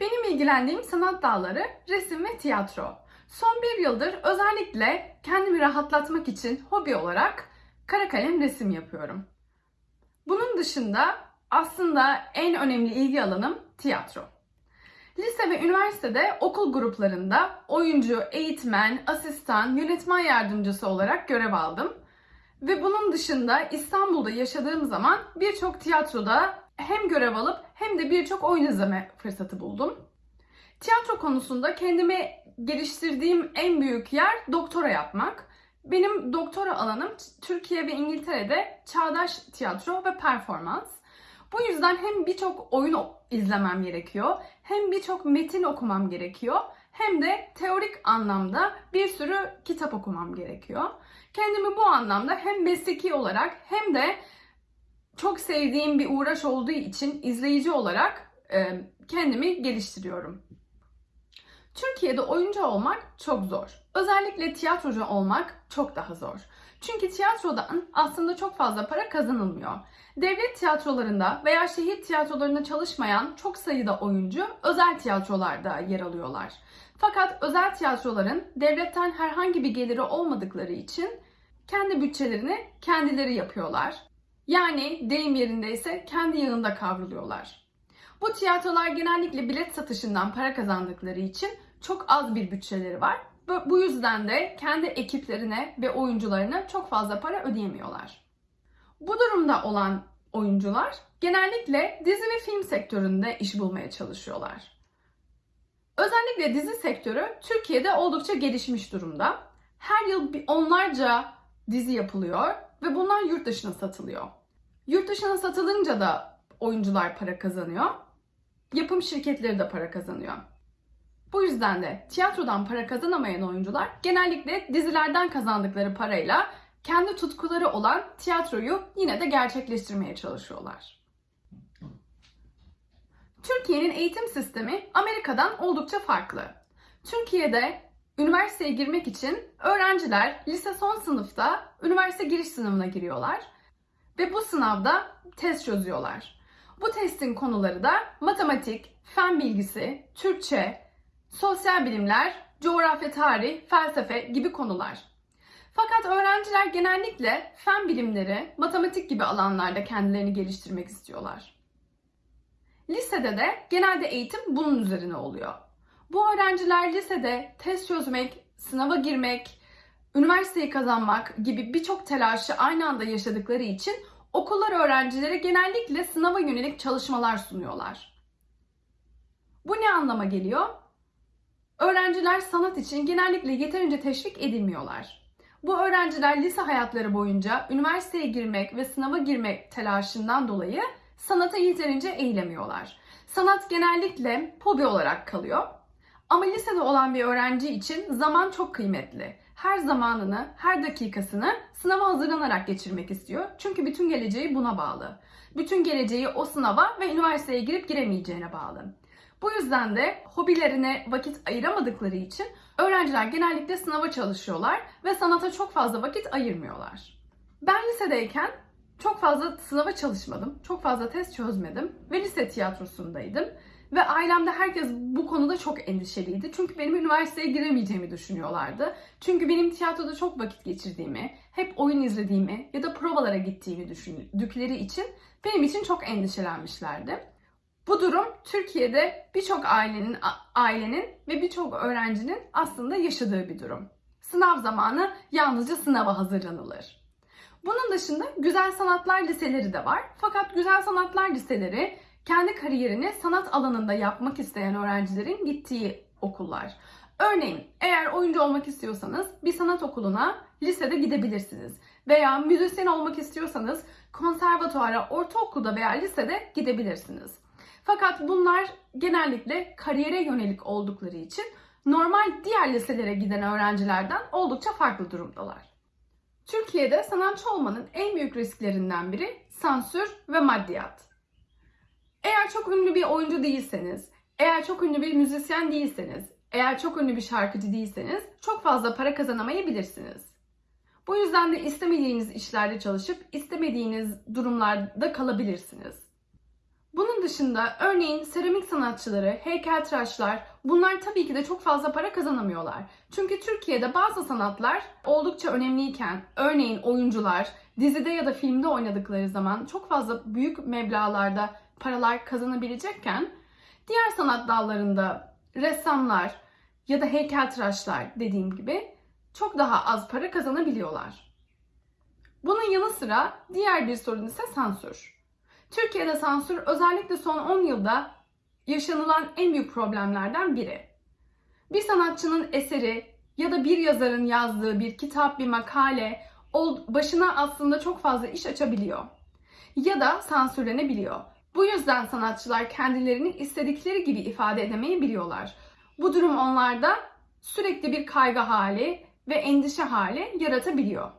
Benim ilgilendiğim sanat dalları resim ve tiyatro. Son bir yıldır özellikle kendimi rahatlatmak için hobi olarak kara kalem resim yapıyorum. Bunun dışında aslında en önemli ilgi alanım tiyatro. Lise ve üniversitede okul gruplarında oyuncu, eğitmen, asistan, yönetmen yardımcısı olarak görev aldım. Ve bunun dışında İstanbul'da yaşadığım zaman birçok tiyatroda hem görev alıp hem de birçok oyun izleme fırsatı buldum. Tiyatro konusunda kendimi geliştirdiğim en büyük yer doktora yapmak. Benim doktora alanım Türkiye ve İngiltere'de çağdaş tiyatro ve performans. Bu yüzden hem birçok oyun izlemem gerekiyor, hem birçok metin okumam gerekiyor, hem de teorik anlamda bir sürü kitap okumam gerekiyor. Kendimi bu anlamda hem mesleki olarak hem de çok sevdiğim bir uğraş olduğu için izleyici olarak e, kendimi geliştiriyorum. Türkiye'de oyuncu olmak çok zor. Özellikle tiyatrocu olmak çok daha zor. Çünkü tiyatrodan aslında çok fazla para kazanılmıyor. Devlet tiyatrolarında veya şehir tiyatrolarında çalışmayan çok sayıda oyuncu özel tiyatrolarda yer alıyorlar. Fakat özel tiyatroların devletten herhangi bir geliri olmadıkları için kendi bütçelerini kendileri yapıyorlar. Yani deyim yerindeyse kendi yağında kavruluyorlar. Bu tiyatrolar genellikle bilet satışından para kazandıkları için çok az bir bütçeleri var. Bu yüzden de kendi ekiplerine ve oyuncularına çok fazla para ödeyemiyorlar. Bu durumda olan oyuncular genellikle dizi ve film sektöründe iş bulmaya çalışıyorlar. Özellikle dizi sektörü Türkiye'de oldukça gelişmiş durumda. Her yıl onlarca dizi yapılıyor ve bunlar yurt dışına satılıyor. Yurt dışına satılınca da oyuncular para kazanıyor. Yapım şirketleri de para kazanıyor. Bu yüzden de tiyatrodan para kazanamayan oyuncular genellikle dizilerden kazandıkları parayla kendi tutkuları olan tiyatroyu yine de gerçekleştirmeye çalışıyorlar. Türkiye'nin eğitim sistemi Amerika'dan oldukça farklı. Türkiye'de üniversiteye girmek için öğrenciler lise son sınıfta üniversite giriş sınavına giriyorlar ve bu sınavda test çözüyorlar. Bu testin konuları da matematik, fen bilgisi, Türkçe, sosyal bilimler, coğrafya tarih, felsefe gibi konular. Fakat öğrenciler genellikle fen bilimleri, matematik gibi alanlarda kendilerini geliştirmek istiyorlar. Lisede de genelde eğitim bunun üzerine oluyor. Bu öğrenciler lisede test çözmek, sınava girmek, üniversiteyi kazanmak gibi birçok telaşı aynı anda yaşadıkları için okullar öğrencilere genellikle sınava yönelik çalışmalar sunuyorlar. Bu ne anlama geliyor? Öğrenciler sanat için genellikle yeterince teşvik edilmiyorlar. Bu öğrenciler lise hayatları boyunca üniversiteye girmek ve sınava girmek telaşından dolayı sanata yeterince eğilemiyorlar. Sanat genellikle hobi olarak kalıyor. Ama lisede olan bir öğrenci için zaman çok kıymetli. Her zamanını, her dakikasını sınava hazırlanarak geçirmek istiyor. Çünkü bütün geleceği buna bağlı. Bütün geleceği o sınava ve üniversiteye girip giremeyeceğine bağlı. Bu yüzden de hobilerine vakit ayıramadıkları için öğrenciler genellikle sınava çalışıyorlar ve sanata çok fazla vakit ayırmıyorlar. Ben lisedeyken çok fazla sınava çalışmadım, çok fazla test çözmedim ve lise tiyatrosundaydım. Ve ailemde herkes bu konuda çok endişeliydi. Çünkü benim üniversiteye giremeyeceğimi düşünüyorlardı. Çünkü benim tiyatroda çok vakit geçirdiğimi, hep oyun izlediğimi ya da provalara gittiğimi düşündükleri için benim için çok endişelenmişlerdi. Bu durum Türkiye'de birçok ailenin ailenin ve birçok öğrencinin aslında yaşadığı bir durum. Sınav zamanı yalnızca sınava hazırlanılır. Bunun dışında güzel sanatlar liseleri de var. Fakat güzel sanatlar liseleri kendi kariyerini sanat alanında yapmak isteyen öğrencilerin gittiği okullar. Örneğin eğer oyuncu olmak istiyorsanız bir sanat okuluna lisede gidebilirsiniz. Veya müzisyen olmak istiyorsanız konservatuara, ortaokulda veya lisede gidebilirsiniz. Fakat bunlar genellikle kariyere yönelik oldukları için normal diğer liselere giden öğrencilerden oldukça farklı durumdalar. Türkiye'de sanatçı olmanın en büyük risklerinden biri sansür ve maddiyat. Eğer çok ünlü bir oyuncu değilseniz, eğer çok ünlü bir müzisyen değilseniz, eğer çok ünlü bir şarkıcı değilseniz çok fazla para kazanamayabilirsiniz. Bu yüzden de istemediğiniz işlerde çalışıp istemediğiniz durumlarda kalabilirsiniz. Bunun dışında örneğin seramik sanatçıları, heykeltıraşlar bunlar tabii ki de çok fazla para kazanamıyorlar. Çünkü Türkiye'de bazı sanatlar oldukça önemliyken örneğin oyuncular dizide ya da filmde oynadıkları zaman çok fazla büyük meblağlarda paralar kazanabilecekken diğer sanat dallarında ressamlar ya da heykeltıraşlar dediğim gibi çok daha az para kazanabiliyorlar. Bunun yanı sıra diğer bir sorun ise sansür. Türkiye'de sansür özellikle son 10 yılda yaşanılan en büyük problemlerden biri. Bir sanatçının eseri ya da bir yazarın yazdığı bir kitap, bir makale başına aslında çok fazla iş açabiliyor. Ya da sansürlenebiliyor. Bu yüzden sanatçılar kendilerini istedikleri gibi ifade edemeyebiliyorlar. Bu durum onlarda sürekli bir kaygı hali ve endişe hali yaratabiliyor.